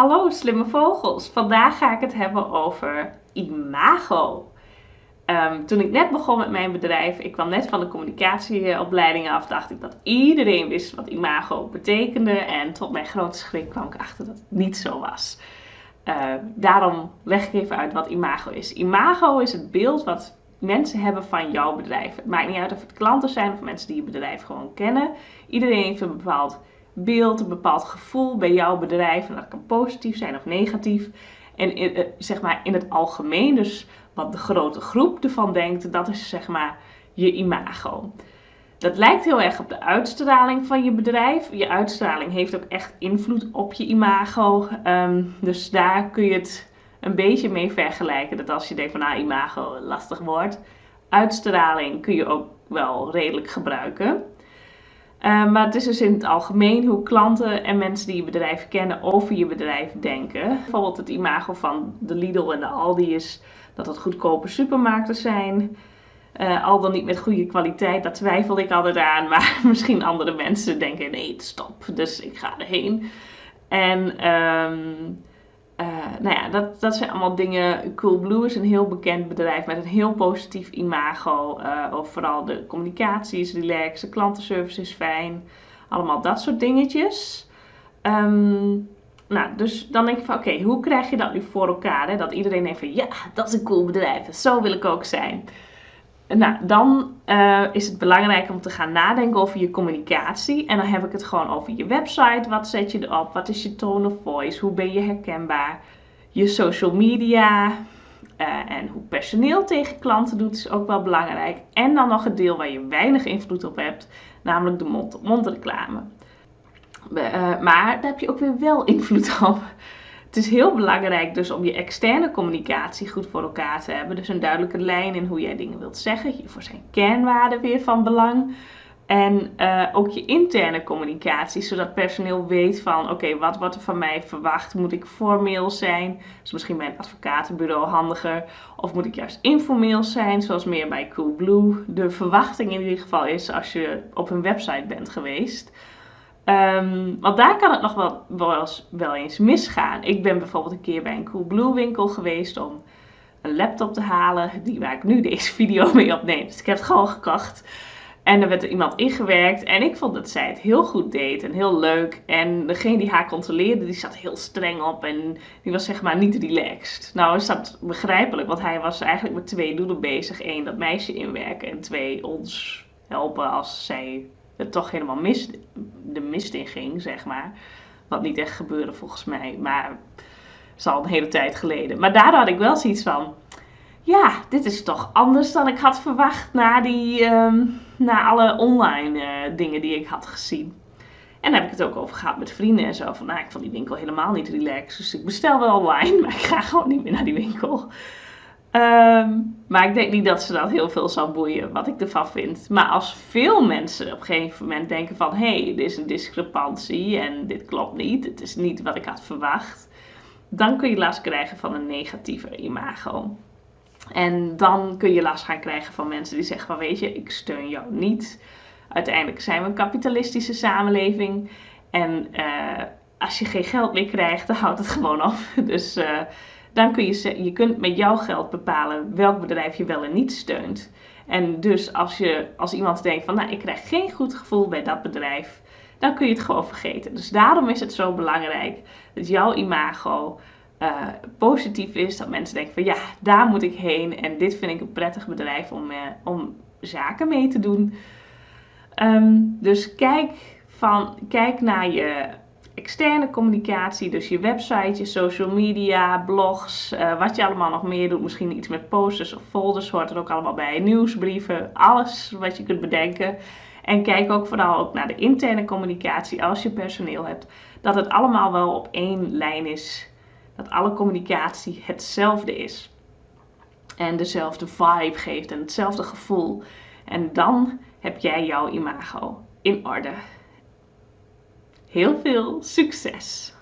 Hallo slimme vogels, vandaag ga ik het hebben over imago. Ehm, toen ik net begon met mijn bedrijf, ik kwam net van de communicatieopleiding af, dacht ik dat iedereen wist wat imago betekende. En tot mijn grote schrik kwam ik achter dat het niet zo was. Uh, daarom leg ik even uit wat imago is. Imago is het beeld wat mensen hebben van jouw bedrijf. Het maakt niet uit of het klanten zijn of mensen die je bedrijf gewoon kennen. Iedereen heeft een bepaald beeld, een bepaald gevoel bij jouw bedrijf. En dat kan positief zijn of negatief. En in, eh, zeg maar in het algemeen, dus wat de grote groep ervan denkt, dat is zeg maar je imago. Dat lijkt heel erg op de uitstraling van je bedrijf. Je uitstraling heeft ook echt invloed op je imago. Ehm, dus daar kun je het een beetje mee vergelijken. Dat als je denkt van nou, imago lastig wordt. Uitstraling kun je ook wel redelijk gebruiken. Uh, maar het is dus in het algemeen hoe klanten en mensen die je bedrijf kennen over je bedrijf denken. Bijvoorbeeld het imago van de Lidl en de Aldi is dat het goedkope supermarkten zijn. Uh, al dan niet met goede kwaliteit, daar twijfel ik altijd aan. Maar misschien andere mensen denken, nee, stop, dus ik ga erheen. En um, uh, nou ja, dat, dat zijn allemaal dingen. Coolblue is een heel bekend bedrijf met een heel positief imago. Uh, of vooral de communicatie is relaxed, de klantenservice is fijn. Allemaal dat soort dingetjes. Um, nou, dus dan denk ik van oké, hoe krijg je dat nu voor elkaar? Hè? Dat iedereen denkt van ja, dat is een cool bedrijf. Zo wil ik ook zijn. Nou, dan uh, is het belangrijk om te gaan nadenken over je communicatie. En dan heb ik het gewoon over je website. Wat zet je erop? Wat is je tone of voice? Hoe ben je herkenbaar? Je social media. Uh, en hoe personeel tegen klanten doet is ook wel belangrijk. En dan nog het deel waar je weinig invloed op hebt, namelijk de mond-op-mond reclame. Uh, maar daar heb je ook weer wel invloed op. Het is heel belangrijk dus om je externe communicatie goed voor elkaar te hebben. Dus een duidelijke lijn in hoe jij dingen wilt zeggen. Hiervoor zijn kernwaarden weer van belang. En uh, ook je interne communicatie, zodat personeel weet van oké, wat wordt er van mij verwacht? Moet ik formeel zijn? Dus misschien bij een advocatenbureau handiger. Of moet ik juist informeel zijn, zoals meer bij Coolblue. De verwachting in ieder geval is als je op een website bent geweest. Um, want daar kan het nog wel, wel, eens, misgaan. Ik ben bijvoorbeeld een keer bij een Coolblue winkel geweest om een laptop te halen, die waar ik nu deze video mee opneem. Dus ik heb het gewoon gekocht. En er werd er iemand ingewerkt en ik vond dat zij het heel goed deed en heel leuk. En degene die haar controleerde, die zat heel streng op en die was zeg maar niet relaxed. Nou is dat begrijpelijk, want hij was eigenlijk met twee doelen bezig. Eén, dat meisje inwerken en twee, ons helpen als zij het toch helemaal mis, de mist in ging, zeg maar. Wat niet echt gebeurde volgens mij, maar is al een hele tijd geleden. Maar daardoor had ik wel zoiets van, ja, dit is toch anders dan ik had verwacht na, die, um, na alle online uh, dingen die ik had gezien. En daar heb ik het ook over gehad met vrienden en zo. Van, nou, ik vond die winkel helemaal niet relaxed. Dus ik bestel wel online, maar ik ga gewoon niet meer naar die winkel. Um, maar ik denk niet dat ze dat heel veel zal boeien, wat ik ervan vind. Maar als veel mensen op een gegeven moment denken van... hé, hey, dit is een discrepantie en dit klopt niet, het is niet wat ik had verwacht... dan kun je last krijgen van een negatieve imago. En dan kun je last gaan krijgen van mensen die zeggen van... weet je, ik steun jou niet. Uiteindelijk zijn we een kapitalistische samenleving. En uh, als je geen geld meer krijgt, dan houdt het gewoon op. Dus... Uh, dan kun je, je kunt met jouw geld bepalen welk bedrijf je wel en niet steunt. En dus als, je, als iemand denkt van, nou, ik krijg geen goed gevoel bij dat bedrijf, dan kun je het gewoon vergeten. Dus daarom is het zo belangrijk dat jouw imago uh, positief is. Dat mensen denken van, ja, daar moet ik heen en dit vind ik een prettig bedrijf om, uh, om zaken mee te doen. Um, dus kijk, van, kijk naar je externe communicatie, dus je website, je social media, blogs, uh, wat je allemaal nog meer doet. Misschien iets met posters of folders hoort er ook allemaal bij. Nieuwsbrieven, alles wat je kunt bedenken. En kijk ook vooral ook naar de interne communicatie als je personeel hebt. Dat het allemaal wel op één lijn is. Dat alle communicatie hetzelfde is. En dezelfde vibe geeft en hetzelfde gevoel. En dan heb jij jouw imago in orde. Heel veel succes!